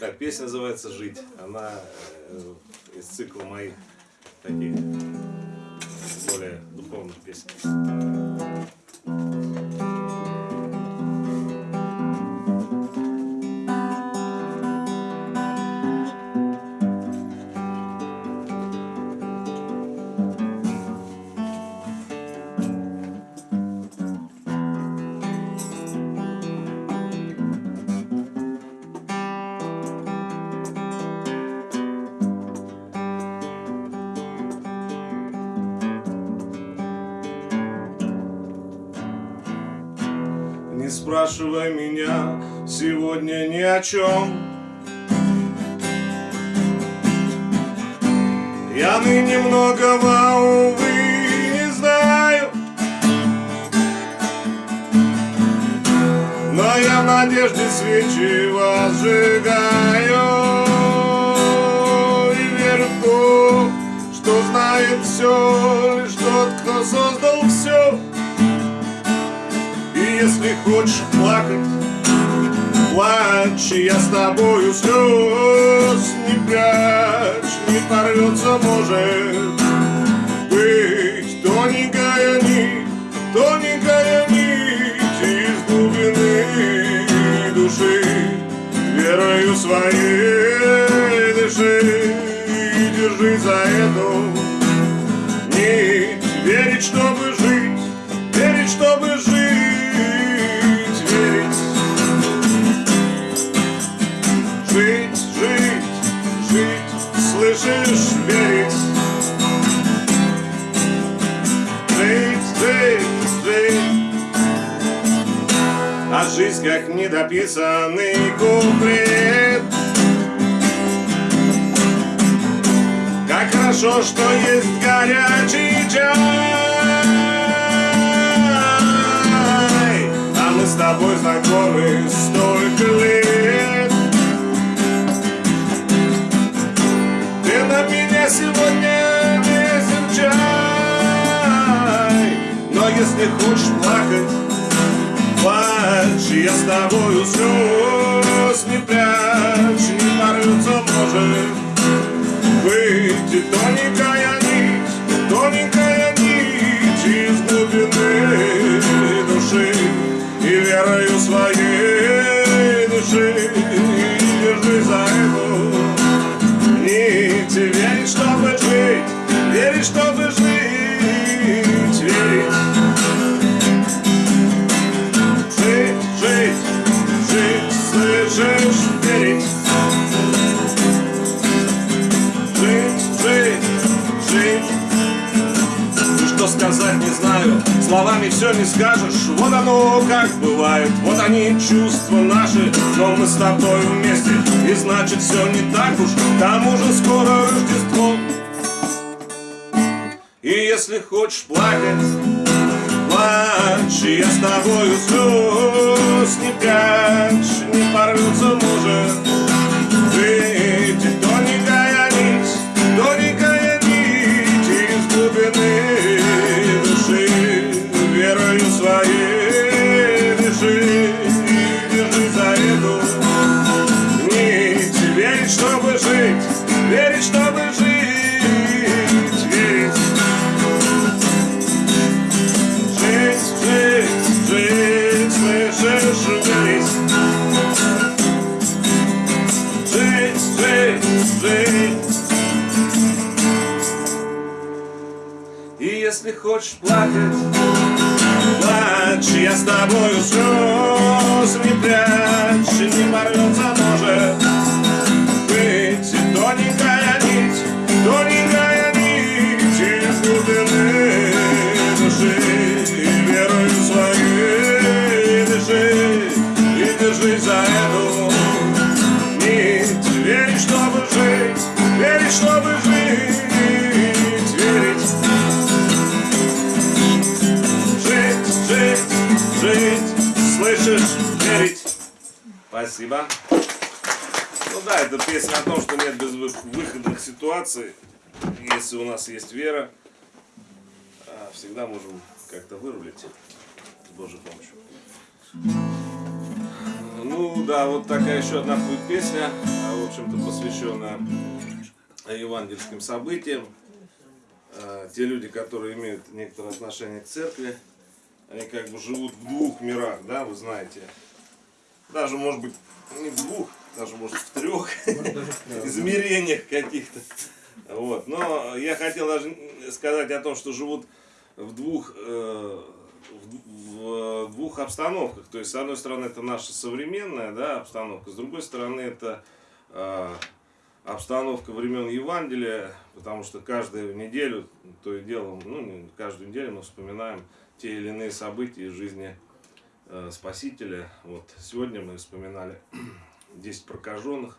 Так, песня называется «Жить». Она э, из цикла моих таких более духовных песен. Не спрашивай меня сегодня ни о чем Я ныне многого, увы, не знаю. Но я в надежде свечи возжигаю И верю в то, что знает все Лишь тот, кто создал все если хочешь плакать, плачь, я с тобою слез не прячь, не порвется, может быть. Тоненькая нить, тоненькая нить из глубины души, верою своей дыши, и держи за эту нить, верить, чтобы А жизнь как недописанный куплет. Как хорошо, что есть горячий чай А мы с тобой знакомы столько лет с тобою слез не прячь Не порвется, может выйти тоненькая все не скажешь. Вот оно как бывает, вот они чувства наши Но мы с тобой вместе, и значит все не так уж. К тому же скоро Рождество. И если хочешь плакать, плачь Я с тобою слез не прячь, не порвется может хочешь плакать, плачь, я с тобою слез не прячь, не порвется, может быть тоненькая нить, тоненькая нить из глубины души, и верою своей дыши, и держи за эту Спасибо. Ну да, это песня о том, что нет безвыходных ситуаций. Если у нас есть вера, а, всегда можем как-то вырулить с Божьей помощью. Ну да, вот такая еще одна будет песня, а, в общем-то посвященная евангельским событиям. А, те люди, которые имеют некоторое отношение к церкви, они как бы живут в двух мирах, да, вы знаете. Даже, может быть, не в двух, даже, может, в трех измерениях каких-то. Вот. Но я хотел даже сказать о том, что живут в двух, э, в, в двух обстановках. То есть, с одной стороны, это наша современная да, обстановка, с другой стороны, это э, обстановка времен Евангелия, потому что каждую неделю, то и дело, ну, не каждую неделю мы вспоминаем те или иные события из жизни э, Спасителя. Вот сегодня мы вспоминали 10 прокаженных,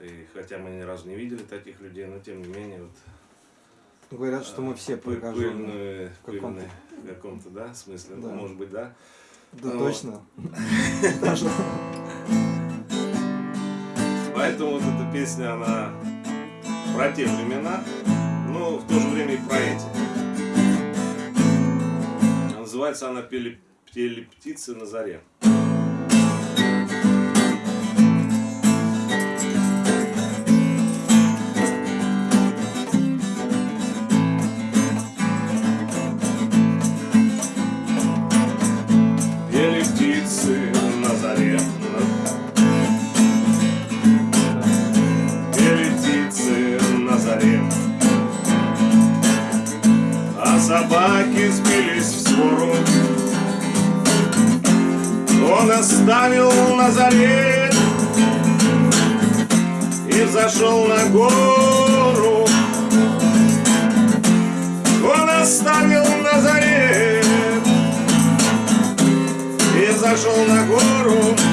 и хотя мы ни разу не видели таких людей, но тем не менее вот Говорят, что мы все прокаженные. В каком-то, в каком-то да, смысле, да. может быть, да. Да, но... точно. Поэтому вот эта песня, она про те времена, но в то же время и про эти. Называется она «Пели, птицы на заре». Он оставил Назарет И зашел на гору. Он оставил Назарет И зашел на гору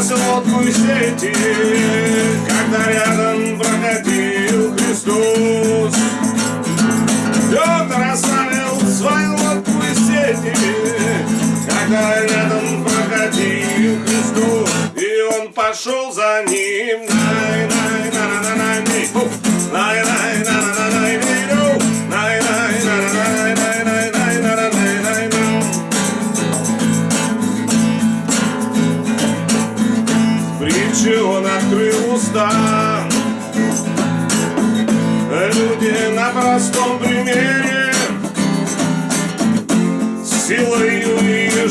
И сети Когда рядом проходил Христос. Петр оставил свою лодку и сети Когда рядом проходил Христос. И он пошел за ним Люди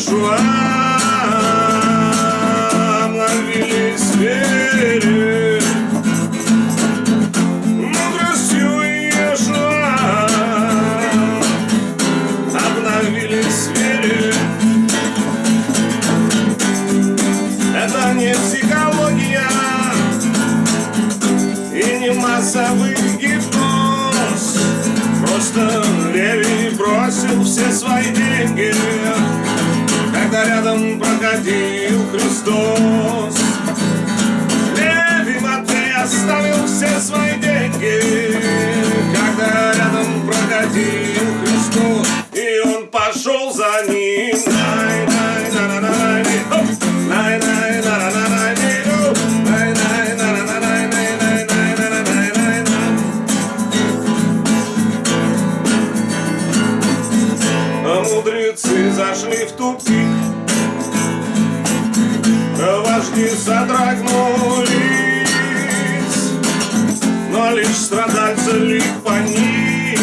Иешуа Обновились вере Мудростью Иешуа Обновились вере Это не психология. И не массовый Просто Леви бросил все свои деньги Когда рядом проходил Христос. Леви Матвей оставил все свои деньги Когда рядом проходил Христос И он пошел за ним Вожди содрогнулись Но лишь страдальцы лик по них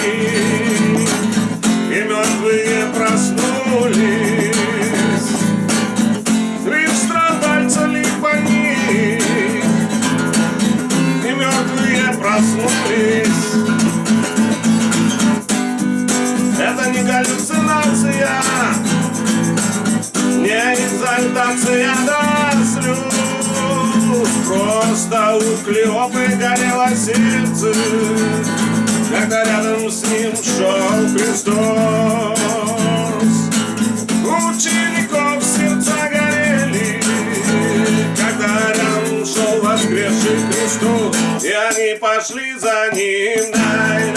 И мертвые проснулись. Лишь страдальцы лик по них И мертвые проснулись Клеопы горело сердце. Когда рядом с ним шел Христос. Учеников сердца горели. Когда рядом шел воскресший Христос И они пошли за ним. Дай,